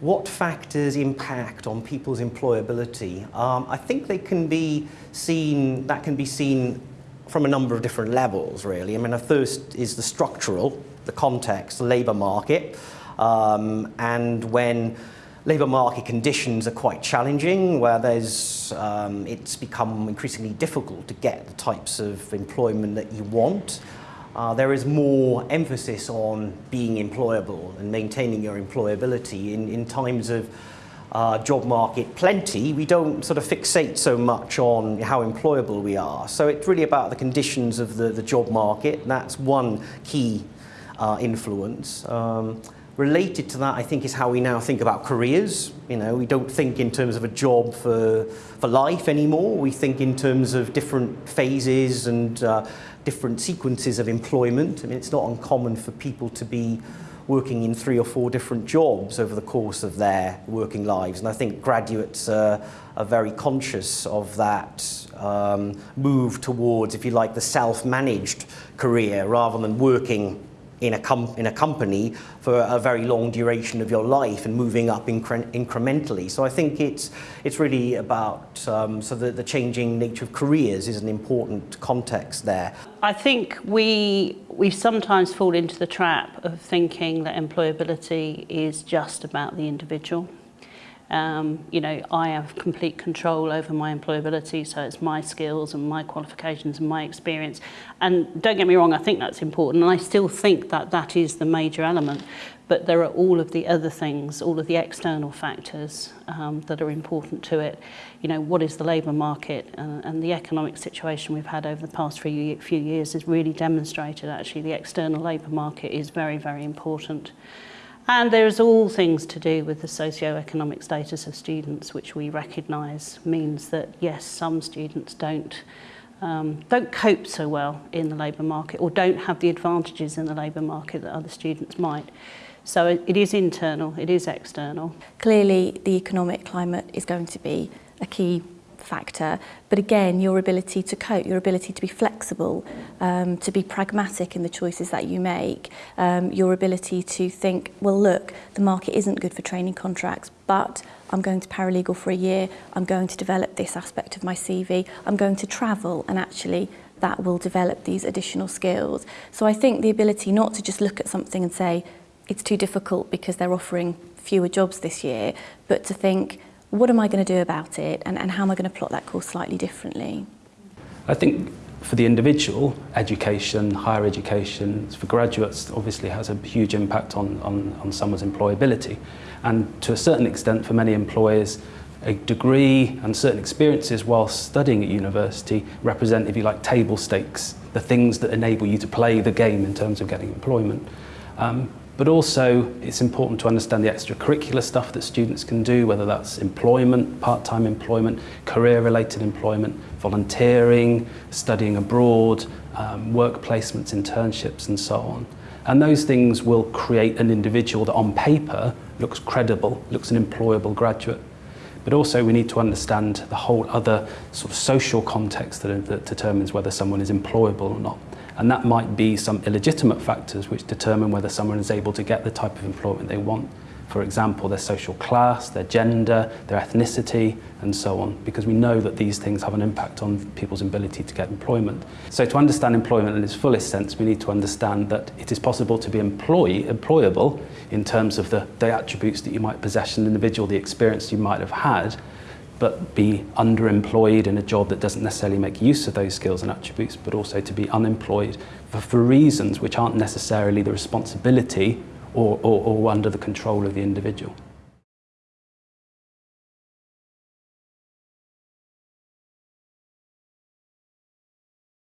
what factors impact on people's employability? Um, I think they can be seen, that can be seen from a number of different levels, really. I mean, the first is the structural, the context, the labour market, um, and when labour market conditions are quite challenging, where there's, um, it's become increasingly difficult to get the types of employment that you want. Uh, there is more emphasis on being employable and maintaining your employability in, in times of uh, job market plenty, we don't sort of fixate so much on how employable we are. So it's really about the conditions of the, the job market. That's one key uh, influence. Um, related to that, I think, is how we now think about careers. You know, we don't think in terms of a job for, for life anymore. We think in terms of different phases and uh, different sequences of employment. I mean, it's not uncommon for people to be working in three or four different jobs over the course of their working lives. And I think graduates are very conscious of that um, move towards, if you like, the self-managed career rather than working in a, com in a company for a very long duration of your life and moving up incre incrementally. So I think it's, it's really about, um, so the, the changing nature of careers is an important context there. I think we, we sometimes fall into the trap of thinking that employability is just about the individual. Um, you know, I have complete control over my employability, so it's my skills and my qualifications and my experience. And don't get me wrong, I think that's important, and I still think that that is the major element. But there are all of the other things, all of the external factors um, that are important to it. You know, what is the labour market and, and the economic situation we've had over the past few, few years has really demonstrated actually the external labour market is very, very important. And there's all things to do with the socio-economic status of students, which we recognise means that, yes, some students don't um, don't cope so well in the labour market or don't have the advantages in the labour market that other students might. So it, it is internal, it is external. Clearly the economic climate is going to be a key factor, but again, your ability to cope, your ability to be flexible, um, to be pragmatic in the choices that you make, um, your ability to think, well, look, the market isn't good for training contracts, but I'm going to paralegal for a year, I'm going to develop this aspect of my CV, I'm going to travel and actually that will develop these additional skills. So I think the ability not to just look at something and say, it's too difficult because they're offering fewer jobs this year, but to think, what am I going to do about it and, and how am I going to plot that course slightly differently? I think for the individual, education, higher education, for graduates obviously has a huge impact on, on, on someone's employability. And to a certain extent, for many employers, a degree and certain experiences while studying at university represent, if you like, table stakes, the things that enable you to play the game in terms of getting employment. Um, but also it's important to understand the extracurricular stuff that students can do, whether that's employment, part-time employment, career-related employment, volunteering, studying abroad, um, work placements, internships and so on. And those things will create an individual that on paper looks credible, looks an employable graduate. But also we need to understand the whole other sort of social context that, that determines whether someone is employable or not. And that might be some illegitimate factors which determine whether someone is able to get the type of employment they want. For example, their social class, their gender, their ethnicity, and so on, because we know that these things have an impact on people's ability to get employment. So to understand employment in its fullest sense, we need to understand that it is possible to be employee, employable in terms of the, the attributes that you might possess as an individual, the experience you might have had, but be underemployed in a job that doesn't necessarily make use of those skills and attributes, but also to be unemployed for, for reasons which aren't necessarily the responsibility or, or, or under the control of the individual.